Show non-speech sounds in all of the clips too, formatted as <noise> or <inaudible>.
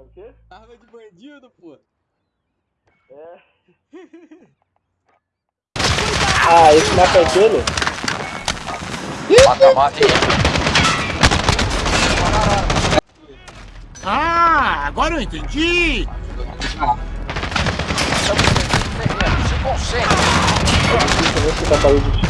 É o quê? Arma de bandido, pô. É. <laughs> Ah, esse mapa é aquele? Mata? Ah, agora eu entendi! Se concentre. Esse tá parede de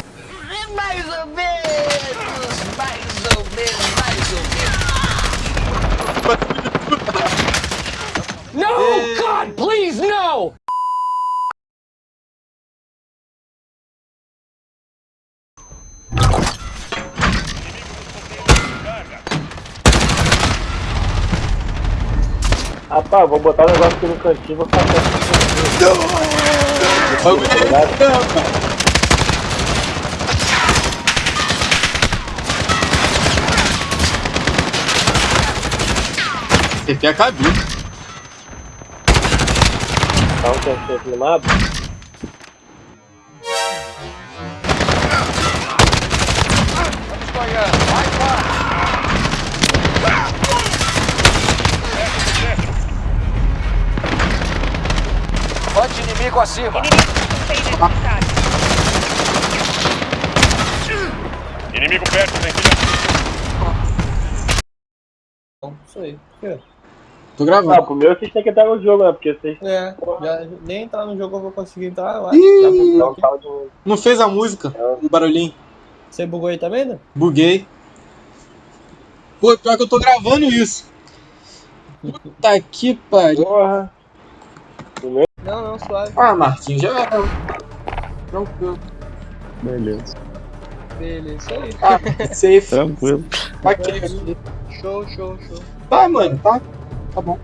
Rapaz, vou botar o negócio aqui no cantinho, vou ficar perto do cantinho. Obrigado. TP a cabeça. Tá um cantinho aqui no mapa. Vamos ganhando, Bate inimigo acima. Inimigo perto, tem que Isso aí. Por quê? Tô Ah, gravando. pro meu vocês têm que entrar no jogo, né? Porque vocês É, já, nem entrar no jogo eu vou conseguir entrar lá. Ih! Já buguei não aqui. falam de. Não fez a música, o barulhinho. Você bugou aí também, né? Buguei. Pô, pior que eu tô gravando isso. <laughs> Puta que pariu. Porra. Não, não, suave. Ah, Marquinhos, já era. Tranquilo. Beleza. Beleza, isso aí. Ah, safe. Tranquilo. Aqui. Show, show, show. Tá, mano, tá. Tá bom.